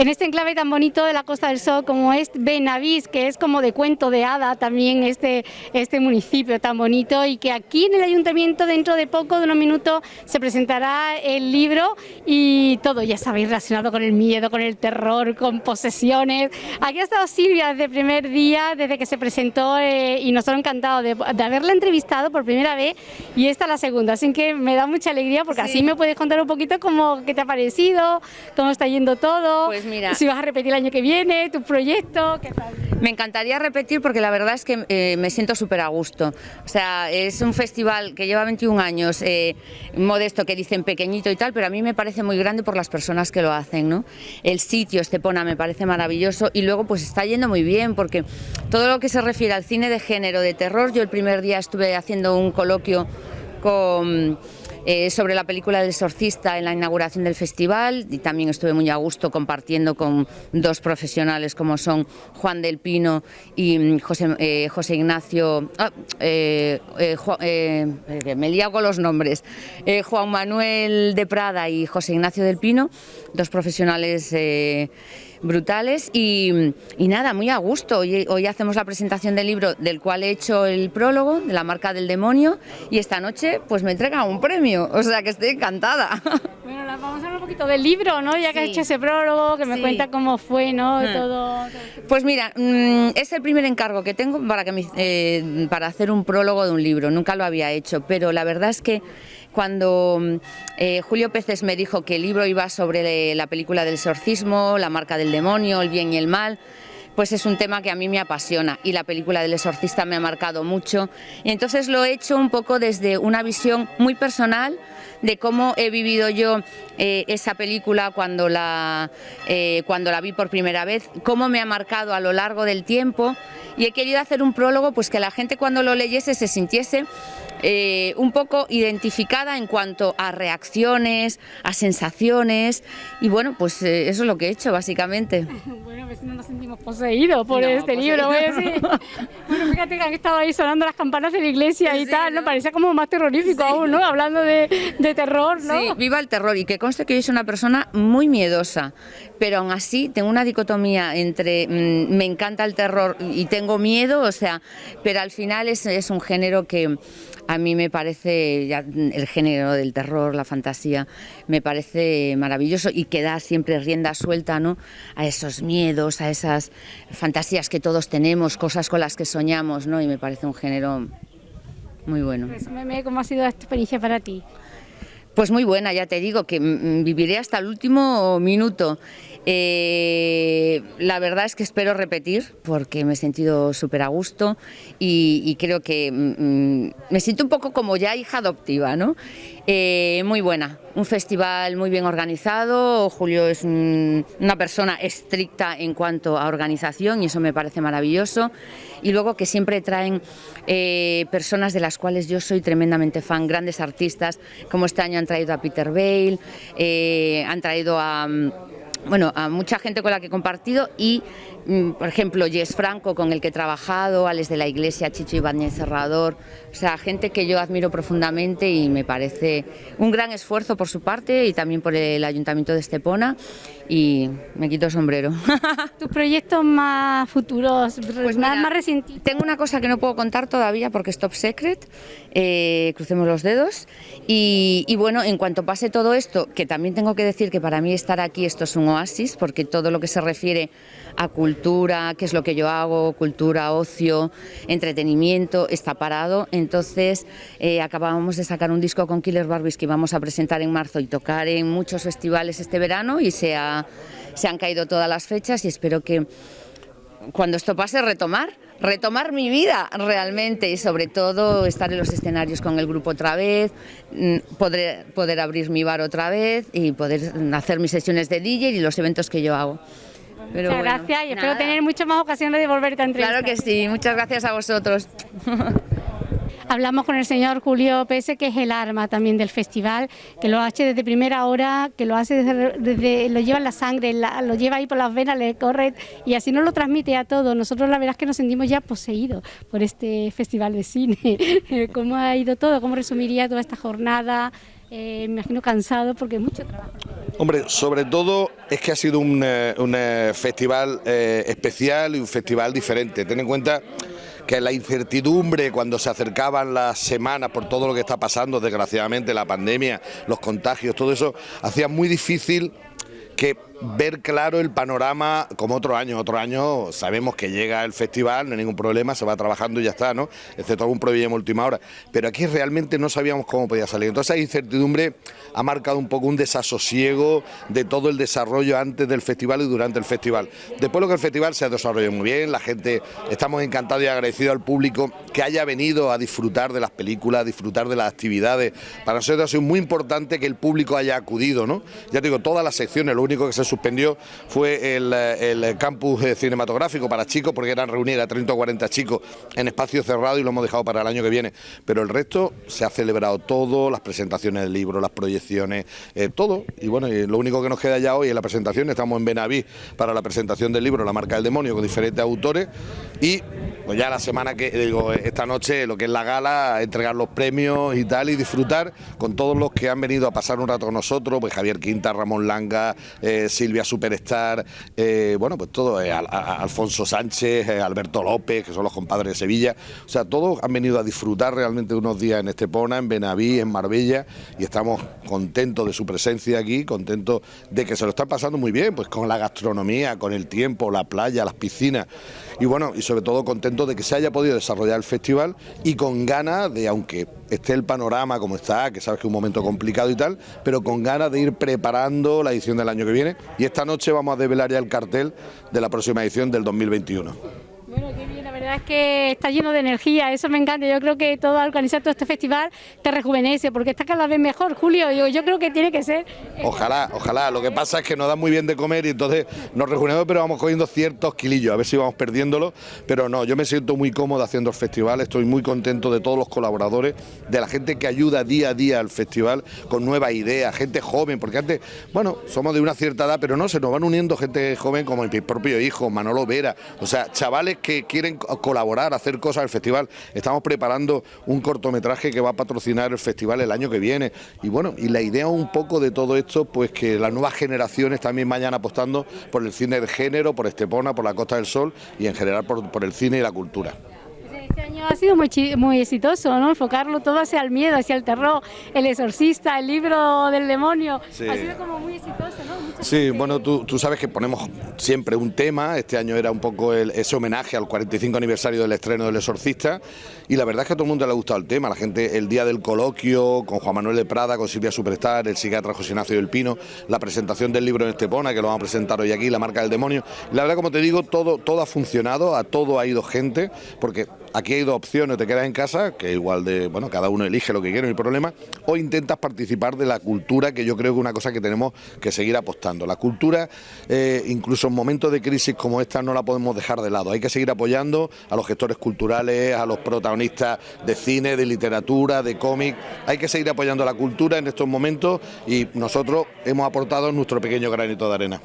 en este enclave tan bonito de la Costa del Sol como es Benavís, que es como de cuento de hada también este, este municipio tan bonito y que aquí en el ayuntamiento dentro de poco, de unos minutos, se presentará el libro y todo, ya sabéis, relacionado con el miedo, con el terror, con posesiones. Aquí ha estado Silvia desde el primer día, desde que se presentó eh, y nosotros encantados de, de, haberla entrevistado por primera vez y esta la segunda, así que me da mucha alegría porque sí. así me puedes contar un poquito cómo qué te ha parecido, cómo está yendo todo, pues mira, si vas a repetir el año que viene, tu proyecto, ¿qué tal? Me encantaría repetir porque la verdad es que eh, me siento súper a gusto, o sea, es un festival que lleva 21 años, eh, modesto, que dicen pequeñito y tal, pero a mí me parece muy grande por las personas que lo hacen, ¿no? El sitio, Estepona, me parece maravilloso y luego pues está yendo muy bien porque todo lo que se refiere al cine de género, de terror, yo el primer día estuve haciendo un coloquio con eh, sobre la película del exorcista en la inauguración del festival y también estuve muy a gusto compartiendo con dos profesionales como son Juan del Pino y mm, José, eh, José Ignacio, ah, eh, me lío con los nombres, Juan Manuel de Prada y José Ignacio del Pino, dos profesionales brutales y, nada, muy a gusto. Hoy, hoy, hacemos la presentación del libro del cual he hecho el prólogo, de la marca del demonio, y esta noche pues me entrega un premio, o sea que estoy encantada. Vamos a hablar un poquito del libro, ¿no? Ya que sí. has hecho ese prólogo, que me sí. cuenta cómo fue, ¿no? Todo, todo, Pues mira, mmm, es el primer encargo que tengo para, que me, eh, para hacer un prólogo de un libro, nunca lo había hecho, pero la verdad es que cuando eh, Julio Peces me dijo que el libro iba sobre la película del exorcismo, la marca del demonio, el bien y el mal, pues es un tema que a mí me apasiona y la película del exorcista me ha marcado mucho. Y entonces lo he hecho un poco desde una visión muy personal de cómo he vivido yo eh, esa película cuando la, eh, cuando la vi por primera vez, cómo me ha marcado a lo largo del tiempo. Y he querido hacer un prólogo pues que la gente cuando lo leyese se sintiese eh, un poco identificada en cuanto a reacciones, a sensaciones y bueno, pues eh, eso es lo que he hecho básicamente. Bueno, pues no nos sentimos poseídos por no, este poseído. libro, voy a decir. Bueno, fíjate que han estado ahí sonando las campanas de la iglesia y tal, ¿no? ¿no? Parecía como más terrorífico sí. aún, ¿no? Hablando de, de, terror, ¿no? Sí, viva el terror y que conste que yo soy una persona muy miedosa, pero aún así tengo una dicotomía entre mmm, me encanta el terror y tengo miedo, o sea, pero al final es, es un género que a mí me parece ya el género del terror, la fantasía, me parece maravilloso y que da siempre rienda suelta ¿no? a esos miedos, a esas fantasías que todos tenemos, cosas con las que soñamos, ¿no? y me parece un género muy bueno. Cómo ha sido esta experiencia para ti. Pues muy buena, ya te digo, que viviré hasta el último minuto. Eh, la verdad es que espero repetir porque me he sentido súper a gusto y, creo que me siento un poco como ya hija adoptiva, ¿no? Eh, muy buena, un festival muy bien organizado, Julio es un, una persona estricta en cuanto a organización y eso me parece maravilloso. Y luego que siempre traen eh, personas de las cuales yo soy tremendamente fan, grandes artistas, como este año han traído a Peter Bale, eh, han traído a bueno, a mucha gente con la que he compartido y, mm, por ejemplo, Jess Franco, con el que he trabajado, Alex de la Iglesia, Chicho Ibáñez Cerrador, o sea, gente que yo admiro profundamente y me parece un gran esfuerzo por su parte y también por el Ayuntamiento de Estepona y me quito el sombrero. ¿Tus proyectos más futuros, pues más, mira, más recientes? Tengo una cosa que no puedo contar todavía porque es top secret, eh, crucemos los dedos y, y bueno, en cuanto pase todo esto, que también tengo que decir que para mí estar aquí esto es un oasis porque todo lo que se refiere a cultura, qué es lo que yo hago, cultura, ocio, entretenimiento, está parado. Entonces eh, acabamos de sacar un disco con Killer Barbies que vamos a presentar en marzo y tocar en muchos festivales este verano y se, se han caído todas las fechas y espero que cuando esto pase retomar retomar mi vida realmente y sobre todo estar en los escenarios con el grupo otra vez, mm, poder, poder abrir mi bar otra vez y poder hacer mis sesiones de DJ y los eventos que yo hago. Pero muchas bueno, gracias y espero tener muchas más ocasiones de volverte a entrevistar. Claro que sí, muchas gracias a vosotros. Hablamos con el señor Julio Pese, que es el arma también del festival, que lo hace desde primera hora, que lo hace desde, lo lleva en la sangre, lo lleva ahí por las venas, le corre y así nos lo transmite a todos. Nosotros la verdad es que nos sentimos ya poseídos por este festival de cine. ¿Cómo ha ido todo? ¿Cómo resumiría toda esta jornada? eh, me imagino cansado porque es mucho trabajo. Hombre, sobre todo es que ha sido un, un festival especial y un festival diferente. Ten en cuenta que la incertidumbre cuando se acercaban las semanas por todo lo que está pasando, desgraciadamente, la pandemia, los contagios, todo eso, hacía muy difícil que ver claro el panorama como otro año. Otro año sabemos que llega el festival, no hay ningún problema, se va trabajando y ya está, ¿no? Excepto algún problema última hora. Pero aquí realmente no sabíamos cómo podía salir. Entonces esa incertidumbre ha marcado un poco un desasosiego de todo el desarrollo antes del festival y durante el festival. Después lo que el festival se ha desarrollado muy bien, la gente, estamos encantados y agradecidos al público que haya venido a disfrutar de las películas, a disfrutar de las actividades. Para nosotros ha sido muy importante que el público haya acudido, ¿no? Ya digo, todas las secciones, lo único que se suspendió fue el, campus cinematográfico para chicos, porque eran reunir a 30 o 40 chicos en espacio cerrado y lo hemos dejado para el año que viene. Pero el resto se ha celebrado todo, las presentaciones del libro, las proyecciones, eh, todo. Y bueno, lo único que nos queda ya hoy es la presentación. Estamos en Benaví para la presentación del libro La marca del demonio con diferentes autores y pues ya la semana que, digo, esta noche lo que es la gala, entregar los premios y tal y disfrutar con todos los que han venido a pasar un rato con nosotros, pues Javier Quinta, Ramón Langa, eh, Silvia Superstar, eh, bueno, pues todo, eh, Alfonso Sánchez, Alberto López, que son los compadres de Sevilla, o sea, todos han venido a disfrutar realmente unos días en Estepona, en Benaví, en Marbella y estamos contentos de su presencia aquí, contentos de que se lo están pasando muy bien, pues con la gastronomía, con el tiempo, la playa, las piscinas. Y bueno, y sobre todo contentos de que se haya podido desarrollar el festival y con ganas de, aunque esté el panorama como está, que sabes que es un momento complicado y tal, pero con ganas de ir preparando la edición del año que viene y esta noche vamos a develar ya el cartel de la próxima edición del 2021. Bueno, qué bien, la verdad es que está lleno de energía, eso me encanta. Yo creo que todo organizar todo este festival te rejuvenece, porque está cada vez mejor, Julio. Yo, yo creo que tiene que ser. Ojalá, ojalá. Lo que pasa es que nos da muy bien de comer y entonces nos rejuvenecemos, pero vamos cogiendo ciertos kilillos, a ver si vamos perdiéndolo. Pero no, yo me siento muy cómodo haciendo el festival, estoy muy contento de todos los colaboradores, de la gente que ayuda día a día al festival con nuevas ideas, gente joven, porque antes, bueno, somos de una cierta edad, pero no, se nos van uniendo gente joven como mi propio hijo, Manolo Vera, o sea, chavales que quieren colaborar, hacer cosas al festival. Estamos preparando un cortometraje que va a patrocinar el festival el año que viene. Y bueno, y la idea un poco de todo esto, pues que las nuevas generaciones también vayan apostando por el cine de género, por Estepona, por la Costa del Sol y en general por el cine y la cultura ha sido muy, muy exitoso, ¿no? Enfocarlo todo hacia el miedo, hacia el terror, el exorcista, el libro del demonio. Ha sido como muy exitoso, ¿no? sí, bueno, tú, tú, sabes que ponemos siempre un tema. Este año era un poco ese homenaje al 45 aniversario del estreno del exorcista. Y la verdad es que a todo el mundo le ha gustado el tema. La gente, el día del coloquio con Juan Manuel de Prada, con Silvia Superstar, el psiquiatra José Ignacio del Pino, la presentación del libro en Estepona, que lo vamos a presentar hoy aquí, La marca del demonio. la verdad, como te digo, todo, todo ha funcionado, a todo ha ido gente, porque aquí hay dos opciones, te quedas en casa, que igual de, bueno, cada uno elige lo que quiere, no hay problema, o intentas participar de la cultura, que yo creo que es una cosa que tenemos que seguir apostando. La cultura, eh, incluso en momentos de crisis como esta, no la podemos dejar de lado. Hay que seguir apoyando a los gestores culturales, a los protagonistas de cine, de literatura, de cómic. Hay que seguir apoyando la cultura en estos momentos y nosotros hemos aportado nuestro pequeño granito de arena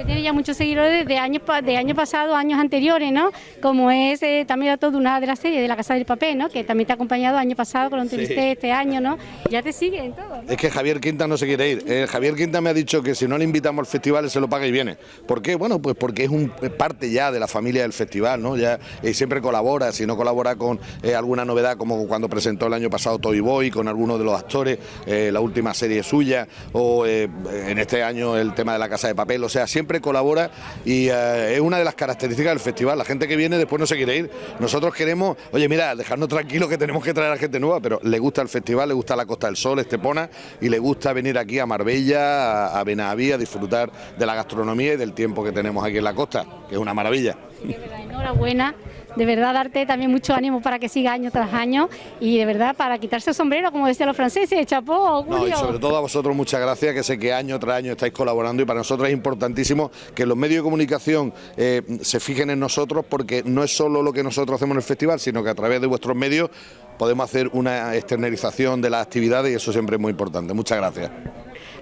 que tiene ya muchos seguidores de años de años pasados, años anteriores, ¿no? Como es eh, también todo una de las series de La Casa del Papel, ¿no? Que también te ha acompañado año pasado, cuando entrevisté este año, ¿no? Ya te sigue en todo. Es que Javier Quinta no se quiere ir. Eh, Javier Quinta me ha dicho que si no le invitamos al festival se lo paga y viene. ¿Por qué? Bueno, pues porque es un parte ya de la familia del festival, ¿no? Ya siempre colabora, si no colabora con eh, alguna novedad como cuando presentó el año pasado Toy Boy con alguno de los actores, la última serie suya o en este año el tema de La Casa de Papel, o sea, siempre colabora y eh, es una de las características del festival. La gente que viene después no se quiere ir. Nosotros queremos, oye, mira, dejarnos tranquilos que tenemos que traer a gente nueva, pero le gusta el festival, le gusta la Costa del Sol, Estepona, y le gusta venir aquí a Marbella, a, Benaví, a disfrutar de la gastronomía y del tiempo que tenemos aquí en la costa, que es una maravilla. enhorabuena de verdad darte también mucho ánimo para que siga año tras año y de verdad para quitarse el sombrero, como decían los franceses, chapó. No, y sobre todo a vosotros muchas gracias, que sé que año tras año estáis colaborando y para nosotros es importantísimo que los medios de comunicación eh, se fijen en nosotros porque no es solo lo que nosotros hacemos en el festival, sino que a través de vuestros medios podemos hacer una externalización de las actividades y eso siempre es muy importante. Muchas gracias.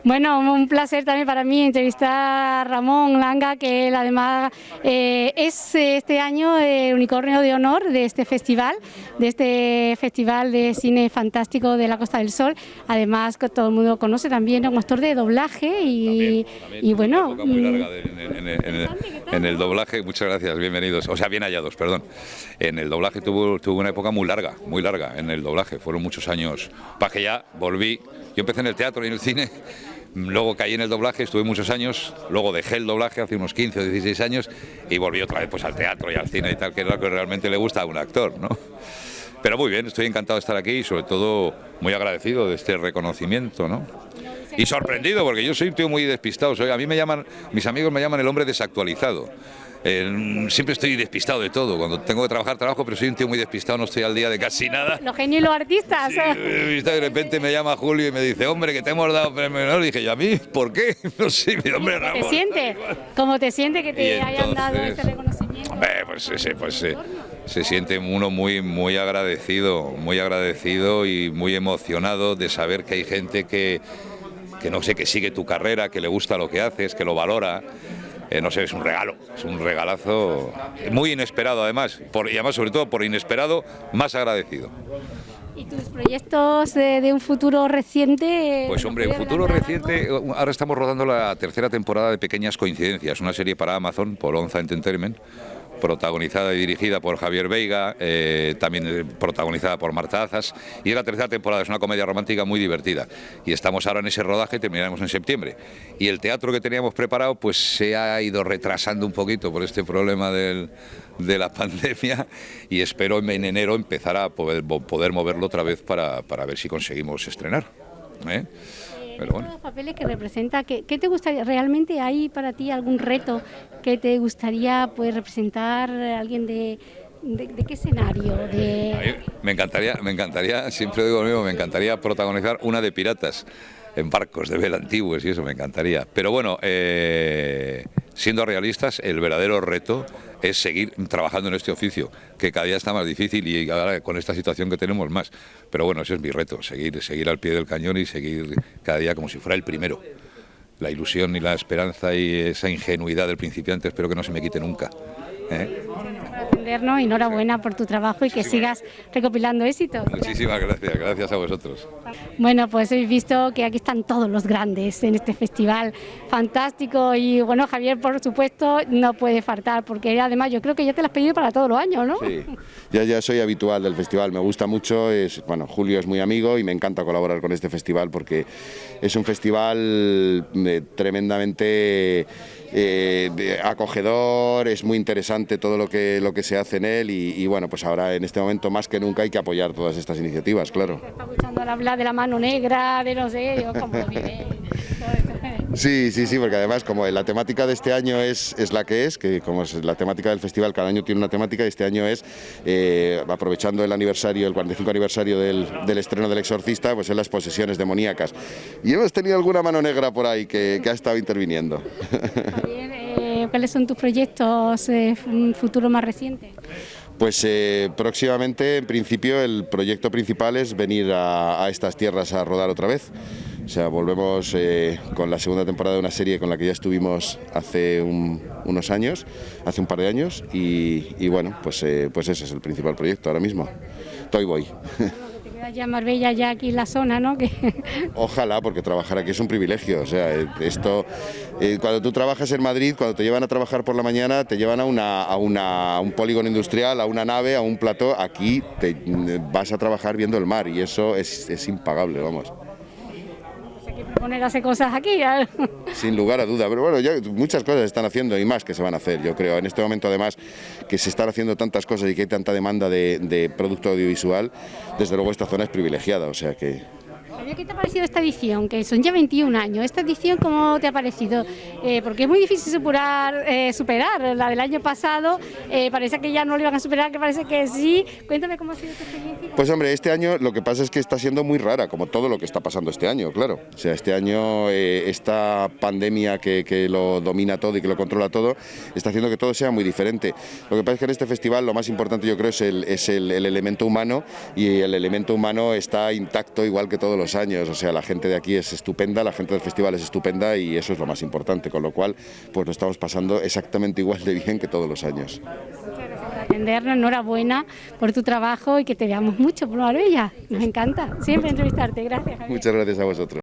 Bueno, un placer también para mí entrevistar a Ramón Langa, que él además eh, es este año el unicornio de honor de este festival, de este festival de cine fantástico de la Costa del Sol. Además, que todo el mundo conoce también, es un actor de doblaje y, y bueno... Muy larga en, el, doblaje, muchas gracias, bienvenidos, o sea, bien hallados, perdón. En el doblaje tuvo, tuvo una época muy larga, muy larga en el doblaje, fueron muchos años, para que ya volví, yo empecé en el teatro y en el cine Luego caí en el doblaje, estuve muchos años, luego dejé el doblaje hace unos 15 o 16 años y volví otra vez pues, al teatro y al cine y tal, que es lo que realmente le gusta a un actor, ¿no? Pero muy bien, estoy encantado de estar aquí y sobre todo muy agradecido de este reconocimiento, ¿no? Y sorprendido, porque yo soy un tío muy despistado, soy, a mí me llaman, mis amigos me llaman el hombre desactualizado. Eh, siempre estoy despistado de todo. Cuando tengo que trabajar, trabajo, pero soy un tío muy despistado, no estoy al día de casi nada. Los genios y los artistas. de repente me llama Julio y me dice, hombre, que te hemos dado premio honor. dije, ¿y a mí? ¿Por qué? No sé, mi hombre ¿Cómo te siente? ¿Cómo te siente que te hayan dado este reconocimiento? pues, pues se siente uno muy, muy agradecido, muy agradecido y muy emocionado de saber que hay gente que, que no sé, que sigue tu carrera, que le gusta lo que haces, que lo valora. Eh, no sé, es un regalo, es un regalazo muy inesperado además, por, y además sobre todo por inesperado, más agradecido. ¿Y tus proyectos de, un futuro reciente? Pues hombre, un futuro reciente, ahora estamos rodando la tercera temporada de Pequeñas Coincidencias, una serie para Amazon, por Onza Entertainment, protagonizada y dirigida por Javier Veiga, eh, también protagonizada por Marta Azas, y es la tercera temporada, es una comedia romántica muy divertida. Y estamos ahora en ese rodaje, terminaremos en septiembre. Y el teatro que teníamos preparado pues se ha ido retrasando un poquito por este problema de la pandemia y espero en enero empezar a poder, moverlo otra vez para, ver si conseguimos estrenar. ¿eh? Pero los papeles que representa, ¿qué, te gustaría, realmente hay para ti algún reto que te gustaría pues representar alguien de, de, qué escenario? De... me encantaría, me encantaría, siempre digo lo mismo, me encantaría protagonizar una de piratas en barcos de vela antiguos y eso me encantaría. Pero bueno, eh, siendo realistas, el verdadero reto es seguir trabajando en este oficio, que cada día está más difícil y ahora con esta situación que tenemos más. Pero bueno, ese es mi reto, seguir, seguir al pie del cañón y seguir cada día como si fuera el primero. La ilusión y la esperanza y esa ingenuidad del principiante espero que no se me quite nunca. ¿eh? Atendernos, enhorabuena por tu trabajo y que sigas recopilando éxitos. Muchísimas gracias, gracias a vosotros. Bueno, pues habéis visto que aquí están todos los grandes en este festival fantástico y bueno, Javier, por supuesto, no puede faltar porque además yo creo que ya te lo has pedido para todos los años, ¿no? Sí, ya, ya soy habitual del festival, me gusta mucho, es, bueno, Julio es muy amigo y me encanta colaborar con este festival porque es un festival eh, tremendamente eh, acogedor, es muy interesante todo lo que, lo que se hace en él y, bueno, pues ahora en este momento más que nunca hay que apoyar todas estas iniciativas, claro. Está escuchando hablar de la mano negra, de no sé, como Sí, sí, sí, porque además como la temática de este año es, es la que es, que como es la temática del festival, cada año tiene una temática, y este año es, eh, aprovechando el aniversario, el 45 aniversario del, del, estreno del Exorcista, pues en las posesiones demoníacas. Y hemos tenido alguna mano negra por ahí que, que ha estado interviniendo. Eh, ¿cuáles son tus proyectos eh, futuro más reciente? Pues eh, próximamente, en principio, el proyecto principal es venir a, a estas tierras a rodar otra vez. O sea, volvemos eh, con la segunda temporada de una serie con la que ya estuvimos hace unos años, hace un par de años, y, bueno, pues, eh, pues ese es el principal proyecto ahora mismo. Toy Boy. ya Marbella, ya aquí en la zona, ¿no? Ojalá, porque trabajar aquí es un privilegio. O sea, esto, eh, cuando tú trabajas en Madrid, cuando te llevan a trabajar por la mañana, te llevan a, una, a, una, un polígono industrial, a una nave, a un plató. Aquí te vas a trabajar viendo el mar y eso es, es impagable, vamos poner cosas aquí. Sin lugar a duda, pero bueno, muchas cosas se están haciendo y más que se van a hacer, yo creo. En este momento además que se están haciendo tantas cosas y que hay tanta demanda de, de producto audiovisual, desde luego esta zona es privilegiada, o sea que ¿Qué te ha parecido esta edición? Que son ya 21 años. ¿Esta edición cómo te ha parecido? Eh, porque es muy difícil superar, eh, superar la del año pasado. Eh, parece que ya no lo iban a superar, que parece que sí. Cuéntame cómo ha sido esta experiencia. Pues hombre, este año lo que pasa es que está siendo muy rara, como todo lo que está pasando este año, claro. O sea, este año esta pandemia que, que, lo domina todo y que lo controla todo, está haciendo que todo sea muy diferente. Lo que pasa es que en este festival lo más importante yo creo es el, es el, el elemento humano y el elemento humano está intacto igual que todos los años años, o sea, la gente de aquí es estupenda, la gente del festival es estupenda y eso es lo más importante, con lo cual pues lo estamos pasando exactamente igual de bien que todos los años. atendernos, enhorabuena por tu trabajo y que te veamos mucho por Marbella. Nos encanta siempre entrevistarte. Gracias. Javier. Muchas gracias a vosotros.